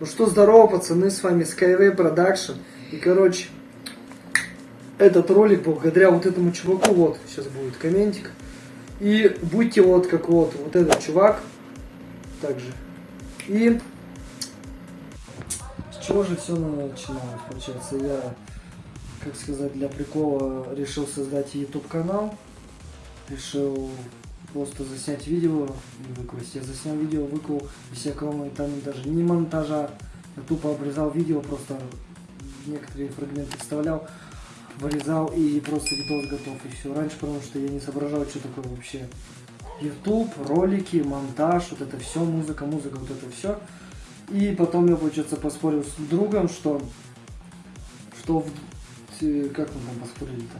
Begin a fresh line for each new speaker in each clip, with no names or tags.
Ну что, здорово, пацаны, с вами Skyway Production. И, короче, этот ролик благодаря вот этому чуваку, вот, сейчас будет комментик. И будьте вот как вот, вот этот чувак, также. И с чего же все начиналось, получается, я, как сказать, для прикола решил создать YouTube канал. Решил просто заснять видео и выкласть. Я заснял видео, выклал без всякого там даже не монтажа. Я тупо обрезал видео, просто некоторые фрагменты вставлял, вырезал и просто видос готов и все. Раньше, потому что я не соображал, что такое вообще YouTube, ролики, монтаж, вот это все, музыка, музыка, вот это все. И потом я, получается, поспорил с другом, что, что в, как мы там поспорили-то?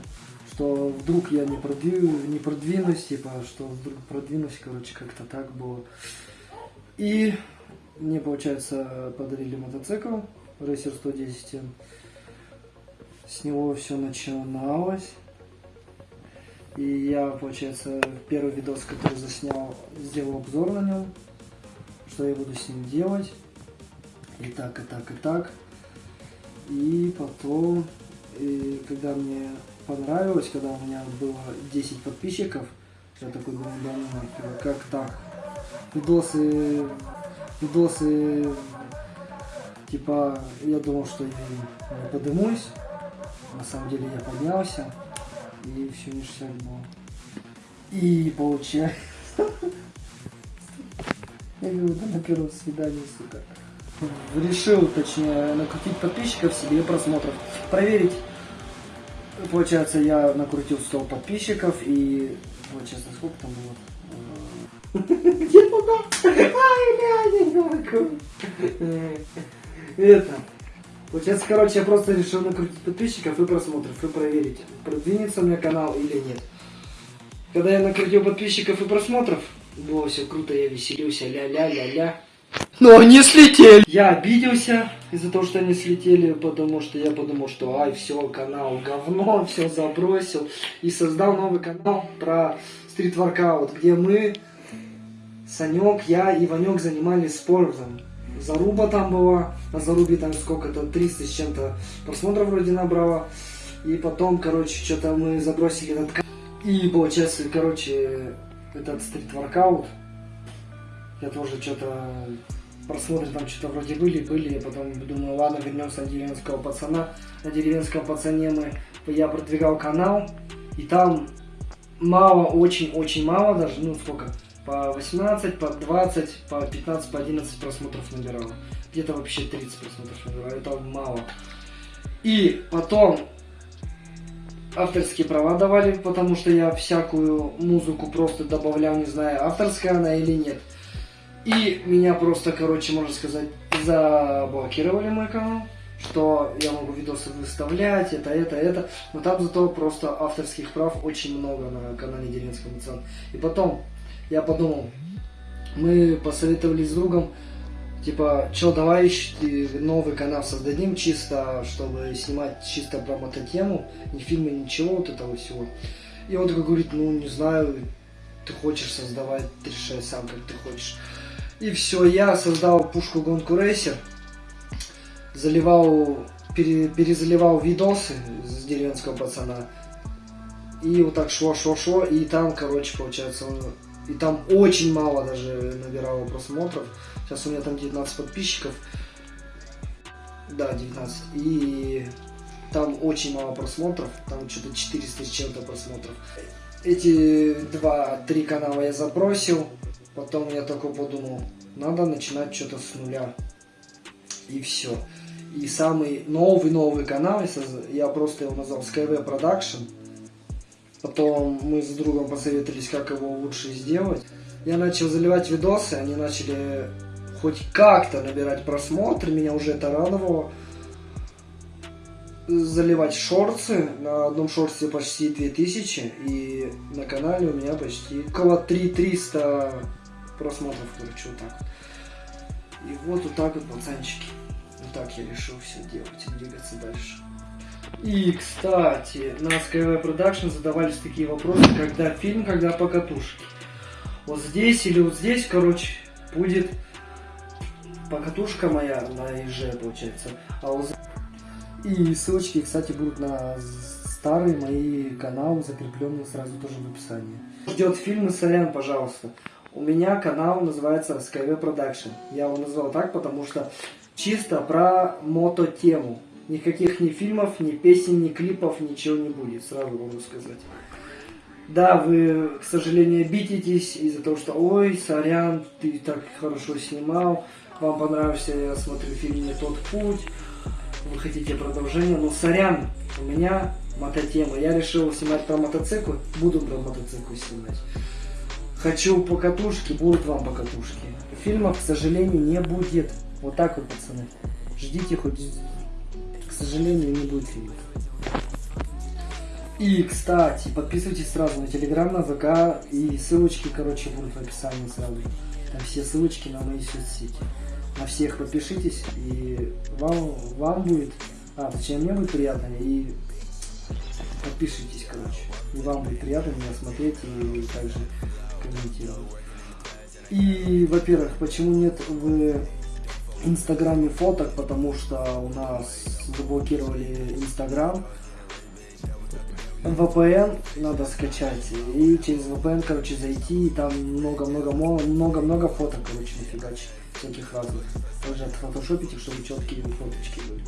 Что вдруг я не, продвину, не продвинусь, типа, что вдруг продвинусь, короче, как-то так было. И мне, получается, подарили мотоцикл Racer 110. С него все начиналось. И я, получается, первый видос, который заснял, сделал обзор на нем, что я буду с ним делать. И так, и так, и так. И потом, и когда мне понравилось, когда у меня было 10 подписчиков. Я такой думаю, да ну как так? Видосы, видосы, типа, я думал, что я не подымусь. На самом деле я поднялся, и все ништяк было. И получается... Я говорю, да на первом свидании, сука. Решил, точнее, накрутить подписчиков себе просмотров. Проверить Получается, я накрутил 100 подписчиков и... Получается, сколько там было? Где туда? Ай, бля, Это. Получается, короче, я просто решил накрутить подписчиков и просмотров, и проверить, продвинется у меня канал или нет. Когда я накрутил подписчиков и просмотров, было все круто, я веселился, ля-ля-ля-ля. Но они слетели. Я обиделся из-за того, что они слетели, потому что я подумал, что ай, все, канал говно, все забросил. И создал новый канал про стрит-воркаут, где мы, Санек, я и Ванек занимались спортом. Заруба там была, на Зарубе там сколько-то, 300 с чем-то просмотров вроде набрало. И потом, короче, что-то мы забросили этот. И получается, короче, этот стрит-воркаут я тоже что-то просмотры там что-то вроде были, были, я потом думаю, ладно, вернемся на деревенского пацана. На деревенском пацане мы, я продвигал канал, и там мало, очень-очень мало даже, ну сколько, по 18, по 20, по 15, по 11 просмотров набирал. Где-то вообще 30 просмотров набирал, это мало. И потом авторские права давали, потому что я всякую музыку просто добавлял, не знаю, авторская она или нет. И меня просто, короче, можно сказать, заблокировали мой канал, что я могу видосы выставлять, это, это, это. Но там зато просто авторских прав очень много на канале Деревенского Муцан. И потом я подумал, мы посоветовались с другом, типа, что, давай новый канал создадим чисто, чтобы снимать чисто про мототему, ни фильмы, ничего вот этого всего. И он такой говорит, ну, не знаю, ты хочешь создавать, решай сам, как ты хочешь. И все, я создал пушку гонку рейсер, заливал, пере, перезаливал видосы с деревенского пацана. И вот так шло-шло-шло, и там, короче, получается, и там очень мало даже набирало просмотров. Сейчас у меня там 19 подписчиков. Да, 19. И там очень мало просмотров, там что-то 400 с чем-то просмотров. Эти два-три канала я забросил, Потом я только подумал, надо начинать что-то с нуля. И все. И самый новый-новый канал, я просто его назвал Skyway Production. Потом мы с другом посоветовались, как его лучше сделать. Я начал заливать видосы, они начали хоть как-то набирать просмотры, меня уже это радовало. Заливать шорты, на одном шорте почти 2000, и на канале у меня почти около 3300 просмотров, короче, вот так. И вот вот так вот, пацанчики. Вот так я решил все делать и двигаться дальше. И, кстати, на Skyway Production задавались такие вопросы, когда фильм, когда по катушке. Вот здесь или вот здесь, короче, будет покатушка моя на ЕЖ, получается. А за- И ссылочки, кстати, будут на старые мои каналы, закрепленные сразу тоже в описании. Ждет фильмы Сорян, пожалуйста. У меня канал называется Skyway Production. Я его назвал так, потому что чисто про мото-тему. Никаких ни фильмов, ни песен, ни клипов, ничего не будет, сразу могу сказать. Да, вы, к сожалению, обидитесь из-за того, что «Ой, сорян, ты так хорошо снимал, вам понравился, я смотрю, фильм «Не тот путь», вы хотите продолжение, но сорян, у меня мототема. Я решил снимать про мотоциклы, буду про мотоциклы снимать. Хочу по катушке, будут вам по катушке. Фильмов, к сожалению, не будет. Вот так вот, пацаны. Ждите хоть... К сожалению, не будет фильмов. И, кстати, подписывайтесь сразу на Телеграм, на ВК, и ссылочки, короче, будут в описании сразу. Там все ссылочки на мои соцсети. На всех подпишитесь, и вам, вам будет, а, точнее, мне будет приятно, и подпишитесь, короче. И вам будет приятно меня смотреть и также комментировать. И, во-первых, почему нет в Инстаграме фоток, потому что у нас заблокировали Инстаграм, VPN надо скачать и через VPN, короче, зайти и там много-много много-много фоток, короче, нафигачить всяких разных. Тоже отфотошопить их, чтобы четкие фоточки были.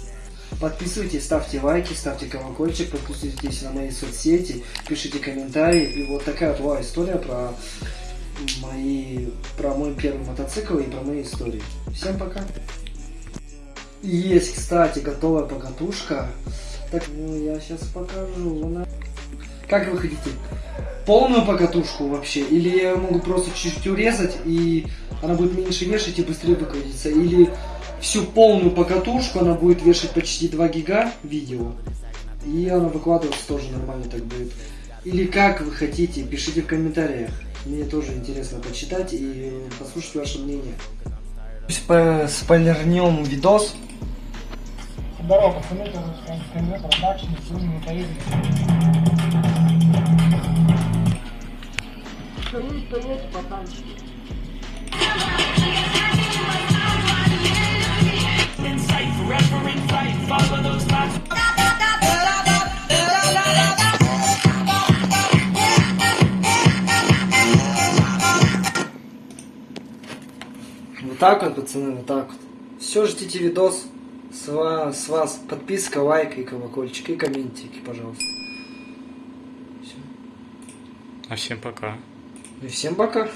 Подписывайтесь, ставьте лайки, ставьте колокольчик, подписывайтесь на мои соцсети, пишите комментарии. И вот такая была история про мои, про мой первый мотоцикл и про мои истории. Всем пока! Есть, кстати, готовая покатушка. Так, ну я сейчас покажу. Как вы хотите? Полную покатушку вообще? Или я могу просто чуть-чуть урезать, и она будет меньше вешать и быстрее выкрутиться? Или всю полную покатушку она будет вешать почти 2 гига видео, и она выкладываться тоже нормально так будет? Или как вы хотите? Пишите в комментариях. Мне тоже интересно почитать и послушать ваше мнение. Спойлернем видос.
Здорово, пацаны, это Skyway Production, сегодня мы поедем.
Вперед, вперед, пацанчики. Вот так вот, пацаны, вот так вот. Все, ждите видос. С вас, с вас подписка, лайк и колокольчик, и комментики, пожалуйста. Всё.
А всем пока.
И всем пока.